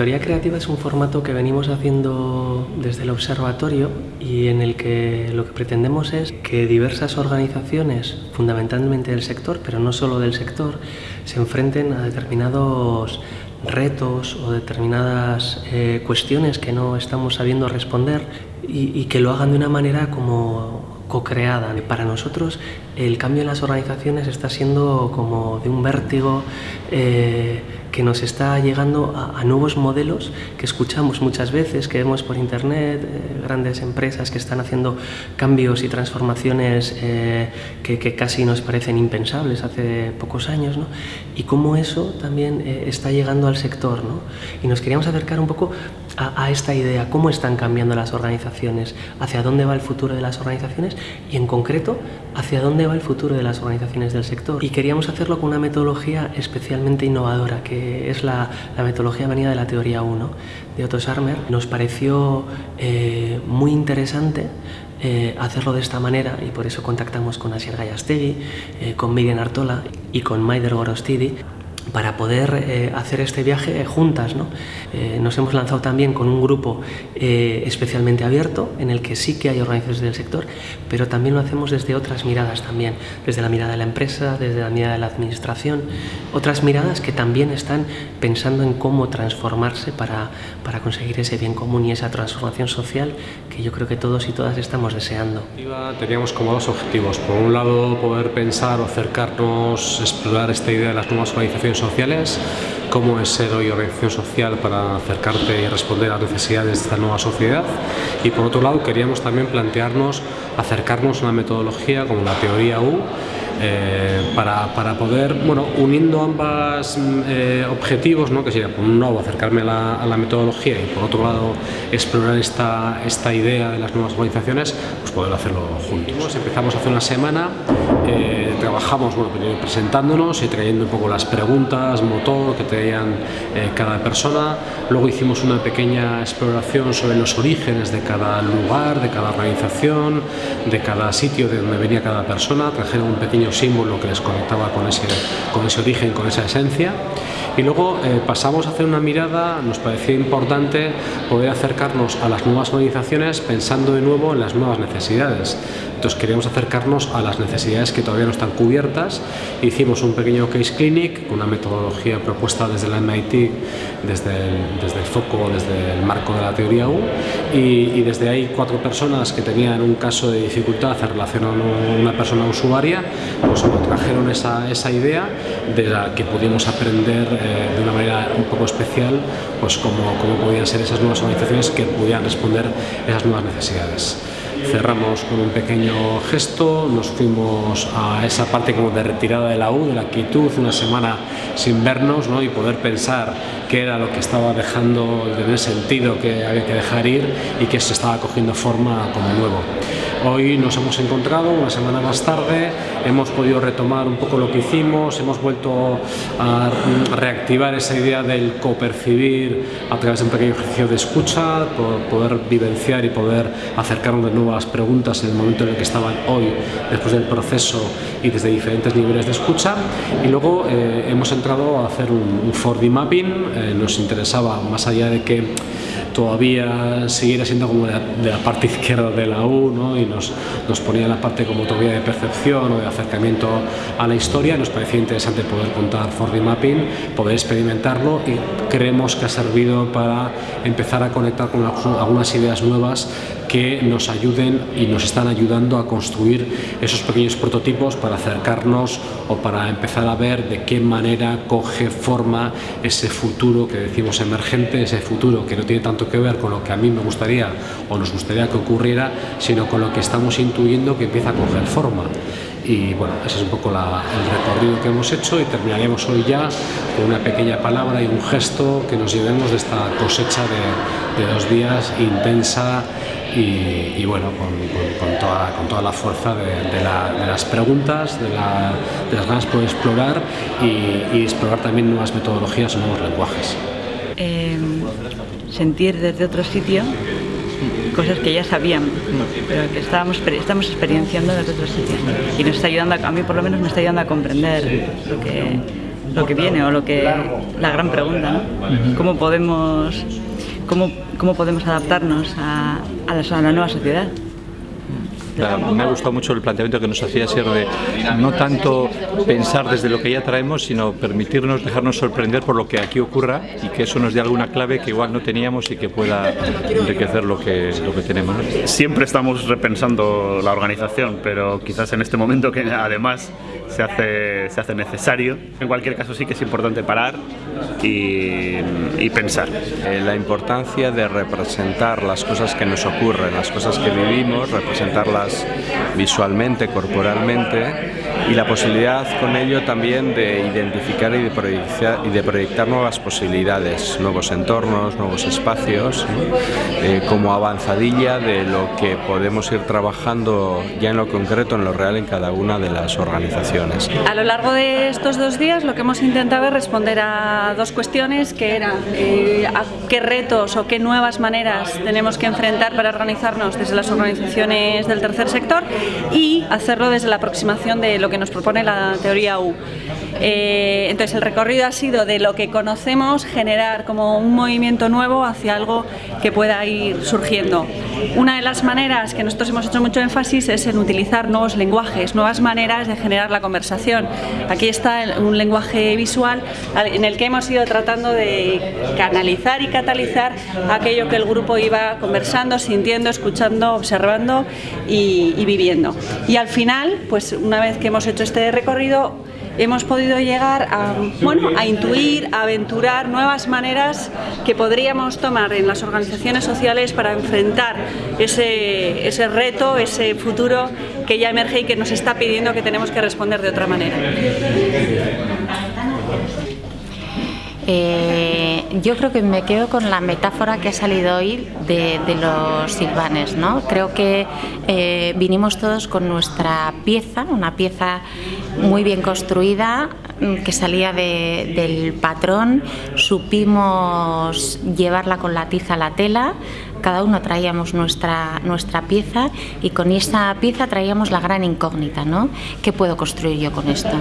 Factoría Creativa es un formato que venimos haciendo desde el observatorio y en el que lo que pretendemos es que diversas organizaciones, fundamentalmente del sector, pero no solo del sector, se enfrenten a determinados retos o determinadas eh, cuestiones que no estamos sabiendo responder y, y que lo hagan de una manera como co-creada. Para nosotros el cambio en las organizaciones está siendo como de un vértigo eh, que nos está llegando a, nuevos modelos que escuchamos muchas veces, que vemos por internet, eh, grandes empresas que están haciendo cambios y transformaciones eh, que, casi nos parecen impensables hace pocos años, ¿no? y cómo eso también está llegando al sector. ¿no? Y nos queríamos acercar un poco a, esta idea, cómo están cambiando las organizaciones, hacia dónde va el futuro de las organizaciones y en concreto hacia dónde va el futuro de las organizaciones del sector. Y queríamos hacerlo con una metodología especialmente innovadora, que es la, metodología venida de la teoría 1 de Otto Scharmer. Nos pareció eh, muy interesante eh, hacerlo de esta manera y por eso contactamos con Asier Gallastegui, eh, con Miguel Artola y con Maider Gorostidi para poder eh, hacer este viaje juntas. ¿no? Eh, nos hemos lanzado también con un grupo eh, especialmente abierto, en el que sí que hay organizaciones del sector, pero también lo hacemos desde otras miradas también, desde la mirada de la empresa, desde la mirada de la administración, otras miradas que también están pensando en cómo transformarse para, para conseguir ese bien común y esa transformación social que yo creo que todos y todas estamos deseando. Teníamos como dos objetivos, por un lado poder pensar o acercarnos, explorar esta idea de las nuevas organizaciones sociales, cómo es ser hoy organización social para acercarte y responder a las necesidades de esta nueva sociedad y por otro lado queríamos también plantearnos acercarnos a una metodología como la teoría U eh, para, para, poder, bueno, uniendo ambos mm, eh, objetivos, ¿no? que sería por un lado acercarme a la, a la, metodología y por otro lado explorar esta, esta idea de las nuevas organizaciones, pues poder hacerlo juntos. Empezamos hace una semana, eh, trabajamos bueno, presentándonos y trayendo un poco las preguntas, motor que traían cada persona, luego hicimos una pequeña exploración sobre los orígenes de cada lugar, de cada organización, de cada sitio de donde venía cada persona, trajeron un pequeño símbolo que les conectaba con ese, con ese origen, con esa esencia. Y luego eh, pasamos a hacer una mirada, nos parecía importante poder acercarnos a las nuevas organizaciones pensando de nuevo en las nuevas necesidades. Entonces queríamos acercarnos a las necesidades que todavía no están cubiertas. Hicimos un pequeño case clinic, una metodología propuesta desde la MIT, desde el, desde el foco, desde el marco de la teoría U, y, desde ahí cuatro personas que tenían un caso de dificultad en relación a una persona usuaria, pues trajeron esa, esa idea de la que pudimos aprender eh, de una manera un poco especial pues cómo, cómo podían ser esas nuevas organizaciones que pudieran responder esas nuevas necesidades cerramos con un pequeño gesto, nos fuimos a esa parte como de retirada de la U, de la quietud, una semana sin vernos ¿no? y poder pensar qué era lo que estaba dejando de tener sentido, que había que dejar ir y que se estaba cogiendo forma como nuevo. Hoy nos hemos encontrado una semana más tarde, hemos podido retomar un poco lo que hicimos, hemos vuelto a reactivar esa idea del copercibir a través de un pequeño ejercicio de escucha, poder vivenciar y poder acercarnos de nuevas preguntas en el momento en el que estaban hoy, después del proceso y desde diferentes niveles de escucha. Y luego eh, hemos entrado a hacer un, 4D mapping, eh, nos interesaba más allá de que todavía siguiera siendo como de la, parte izquierda de la U y nos, nos ponía en la parte como todavía de percepción o de acercamiento a la historia. Nos parecía interesante poder contar 4D Mapping, poder experimentarlo y creemos que ha servido para empezar a conectar con algunas ideas nuevas que nos ayuden y nos están ayudando a construir esos pequeños prototipos para acercarnos o para empezar a ver de qué manera coge forma ese futuro que decimos emergente, ese futuro que no tiene tanto que ver con lo que a mí me gustaría o nos gustaría que ocurriera, sino con lo que estamos intuyendo que empieza a coger forma. Y bueno, ese es un poco el recorrido que hemos hecho y terminaremos hoy ya con una pequeña palabra y un gesto que nos llevemos de esta cosecha de dos días intensa y, bueno, con, toda, con, toda, la fuerza de, las preguntas, de, las ganas por explorar y, explorar también nuevas metodologías, nuevos lenguajes. Em, sentir desde otro sitio cosas que ya sabíamos, pero que estábamos, estamos experienciando desde otro sitio y nos está ayudando, a, mí por lo menos me está ayudando a comprender lo que lo que viene o lo que la gran pregunta, ¿no? ¿Cómo podemos, cómo, cómo podemos adaptarnos a, a la nueva sociedad? me ha gustado mucho el planteamiento que nos hacía ser de no tanto pensar desde lo que ya traemos, sino permitirnos dejarnos sorprender por lo que aquí ocurra y que eso nos dé alguna clave que igual no teníamos y que pueda enriquecer lo que, lo que tenemos. Siempre estamos repensando la organización, pero quizás en este momento que además se hace, se hace necesario. En cualquier caso sí que es importante parar y, y pensar. Eh, la importancia de representar las cosas que nos ocurren, las cosas que vivimos, representarlas visualmente, corporalmente y la posibilidad con ello también de identificar y de proyectar, nuevas posibilidades, nuevos entornos, nuevos espacios, eh, como avanzadilla de lo que podemos ir trabajando ya en lo concreto, en lo real, en cada una de las organizaciones. A lo largo de estos dos días lo que hemos intentado es responder a dos cuestiones que eran eh, a qué retos o qué nuevas maneras tenemos que enfrentar para organizarnos desde las organizaciones del tercer sector y hacerlo desde la aproximación de lo que nos propone la teoría U. Eh, entonces el recorrido ha sido de lo que conocemos generar como un movimiento nuevo hacia algo que pueda ir surgiendo. Una de las maneras que nosotros hemos hecho mucho énfasis es en utilizar nuevos lenguajes, nuevas maneras de generar la conversación. Aquí está un lenguaje visual en el que hemos ido tratando de canalizar y catalizar aquello que el grupo iba conversando, sintiendo, escuchando, observando y, y viviendo. Y al final, pues una vez que hemos hecho este recorrido, hemos podido llegar a, bueno, a intuir, a aventurar nuevas maneras que podríamos tomar en las organizaciones sociales para enfrentar ese, ese reto, ese futuro que ya emerge y que nos está pidiendo que tenemos que responder de otra manera. Eh, yo creo que me quedo con la metáfora que ha salido hoy de, los silvanes. ¿no? Creo que eh, vinimos todos con nuestra pieza, una pieza muy bien construida, mm, que salía del patrón, supimos llevarla con la tiza a la tela, cada uno traíamos nuestra, nuestra pieza y con esa pieza traíamos la gran incógnita, ¿no? ¿Qué puedo construir yo con esto?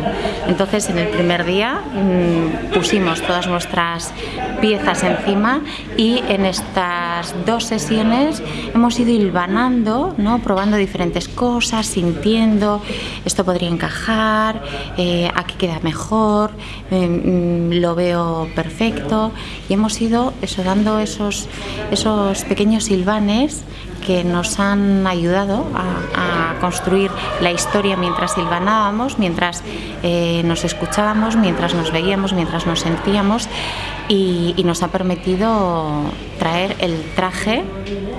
Entonces en el primer día mmm, pusimos todas nuestras piezas encima y en estas dos sesiones hemos ido hilvanando, ¿no? probando diferentes cosas, sintiendo, esto podría encajar, eh, aquí queda mejor, eh, lo veo perfecto y hemos ido eso, dando esos, esos pequeños silvanes que nos han ayudado a, construir la historia mientras silvanábamos, mientras eh, nos escuchábamos, mientras nos veíamos, mientras nos sentíamos y, nos ha permitido traer el traje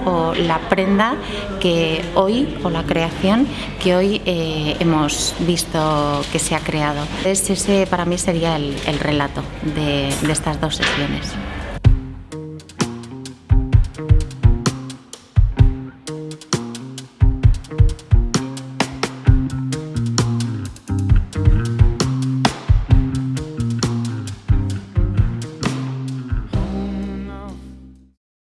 o la prenda que hoy, o la creación que hoy eh, hemos visto que se ha creado. ese para mí sería el, relato de estas dos sesiones.